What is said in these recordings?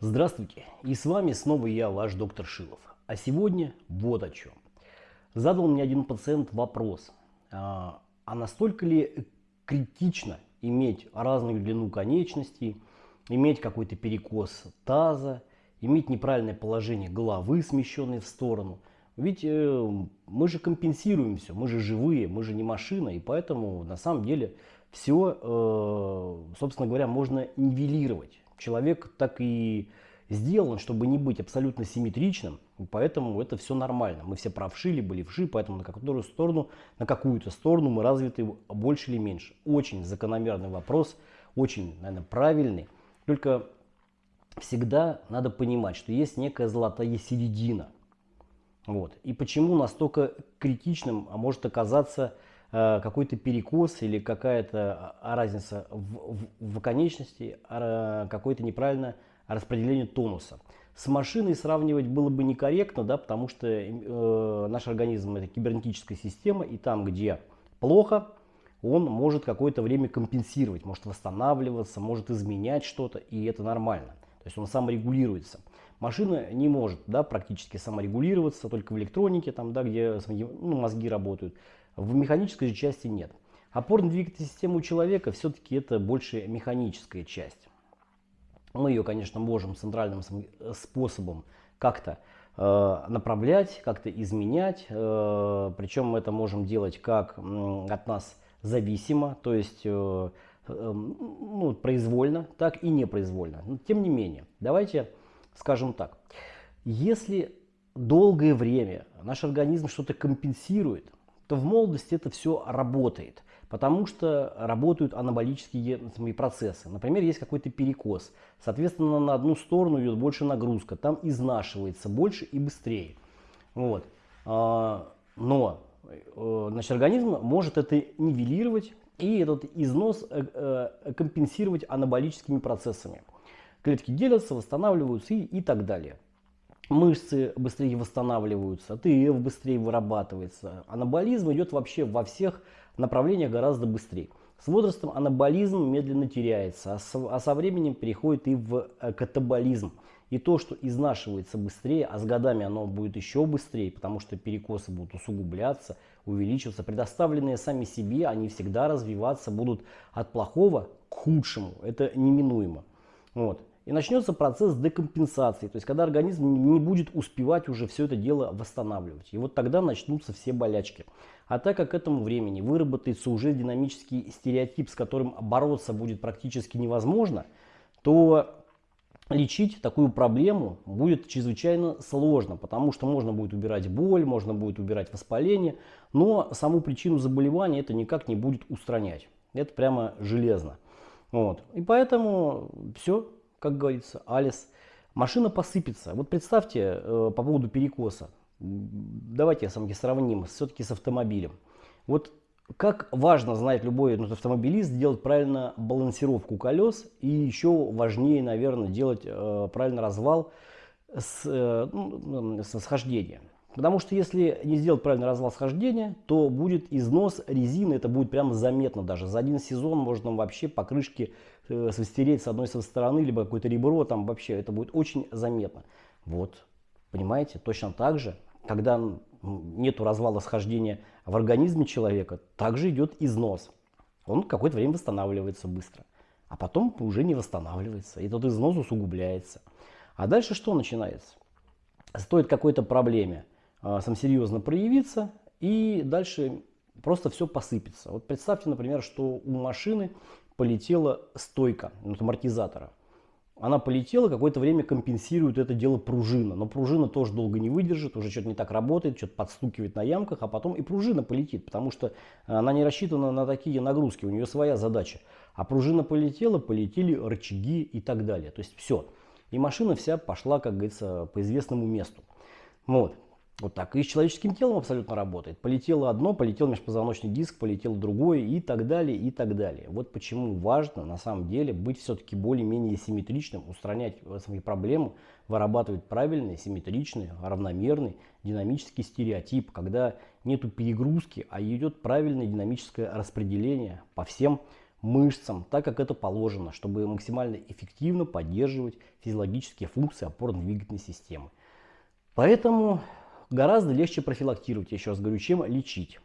Здравствуйте, и с вами снова я, ваш доктор Шилов. А сегодня вот о чем. Задал мне один пациент вопрос, а, а настолько ли критично иметь разную длину конечностей, иметь какой-то перекос таза, иметь неправильное положение головы, смещенной в сторону. Ведь э, мы же компенсируем все, мы же живые, мы же не машина, и поэтому на самом деле все, э, собственно говоря, можно нивелировать человек так и сделан, чтобы не быть абсолютно симметричным, поэтому это все нормально. Мы все правши либо левши, поэтому на какую сторону, на какую-то сторону мы развиты больше или меньше. Очень закономерный вопрос, очень, наверное, правильный. Только всегда надо понимать, что есть некая золотая середина. Вот. И почему настолько критичным а может оказаться какой-то перекос или какая-то а, разница в, в, в конечности, а, какое-то неправильное распределение тонуса. С машиной сравнивать было бы некорректно, да, потому что э, наш организм это кибернетическая система, и там, где плохо, он может какое-то время компенсировать, может восстанавливаться, может изменять что-то, и это нормально. То есть он саморегулируется. Машина не может да, практически саморегулироваться, только в электронике, там, да, где ну, мозги работают. В механической же части нет. Опорно-двигательная система у человека все-таки это больше механическая часть. Мы ее, конечно, можем центральным способом как-то э, направлять, как-то изменять. Э, причем мы это можем делать как от нас зависимо, то есть э, э, ну, произвольно, так и непроизвольно. Но, тем не менее, давайте скажем так. Если долгое время наш организм что-то компенсирует, то в молодости это все работает, потому что работают анаболические процессы. Например, есть какой-то перекос, соответственно, на одну сторону идет больше нагрузка, там изнашивается больше и быстрее. Вот. А, но э, значит, организм может это нивелировать и этот износ э, э, компенсировать анаболическими процессами. Клетки делятся, восстанавливаются и, и так далее мышцы быстрее восстанавливаются, АТФ быстрее вырабатывается. Анаболизм идет вообще во всех направлениях гораздо быстрее. С возрастом анаболизм медленно теряется, а со, а со временем переходит и в э, катаболизм. И то, что изнашивается быстрее, а с годами оно будет еще быстрее, потому что перекосы будут усугубляться, увеличиваться. Предоставленные сами себе, они всегда развиваться будут от плохого к худшему. Это неминуемо. Вот и начнется процесс декомпенсации, то есть когда организм не будет успевать уже все это дело восстанавливать. И вот тогда начнутся все болячки. А так как к этому времени выработается уже динамический стереотип, с которым бороться будет практически невозможно, то лечить такую проблему будет чрезвычайно сложно, потому что можно будет убирать боль, можно будет убирать воспаление, но саму причину заболевания это никак не будет устранять. Это прямо железно. Вот. И поэтому все, как говорится, Алис. Машина посыпется. Вот представьте э, по поводу перекоса. Давайте с вами сравним все-таки с автомобилем. Вот как важно знать любой ну, автомобилист делать правильно балансировку колес и еще важнее, наверное, делать э, правильно развал с, э, ну, схождения. Потому что если не сделать правильный развал схождения, то будет износ резины, это будет прямо заметно даже. За один сезон можно вообще покрышки э, стереть с одной стороны, либо какое-то ребро, там вообще это будет очень заметно. Вот, понимаете, точно так же, когда нету развала схождения в организме человека, также идет износ. Он какое-то время восстанавливается быстро, а потом уже не восстанавливается, и тот износ усугубляется. А дальше что начинается? Стоит какой-то проблеме сам серьезно проявиться, и дальше просто все посыпется. Вот представьте, например, что у машины полетела стойка от амортизатора. Она полетела, какое-то время компенсирует это дело пружина. Но пружина тоже долго не выдержит, уже что-то не так работает, что-то подстукивает на ямках, а потом и пружина полетит, потому что она не рассчитана на такие нагрузки, у нее своя задача. А пружина полетела, полетели рычаги и так далее. То есть все. И машина вся пошла, как говорится, по известному месту. Вот. Вот так и с человеческим телом абсолютно работает. Полетело одно, полетел межпозвоночный диск, полетел другое и так далее, и так далее. Вот почему важно на самом деле быть все-таки более-менее симметричным, устранять свои проблемы, вырабатывать правильный, симметричный, равномерный, динамический стереотип, когда нету перегрузки, а идет правильное динамическое распределение по всем мышцам, так как это положено, чтобы максимально эффективно поддерживать физиологические функции опорно-двигательной системы. Поэтому гораздо легче профилактировать, еще раз говорю, чем лечить.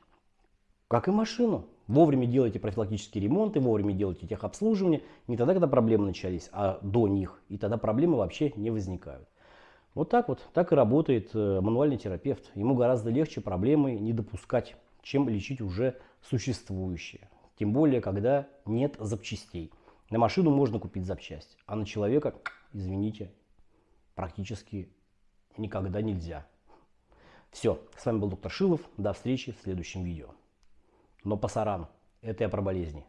Как и машину. Вовремя делайте профилактические ремонты, вовремя делайте техобслуживание. Не тогда, когда проблемы начались, а до них. И тогда проблемы вообще не возникают. Вот так вот, так и работает э, мануальный терапевт. Ему гораздо легче проблемы не допускать, чем лечить уже существующие. Тем более, когда нет запчастей. На машину можно купить запчасть, а на человека, извините, практически никогда нельзя. Все, с вами был доктор Шилов, до встречи в следующем видео. Но пасаран, это я про болезни.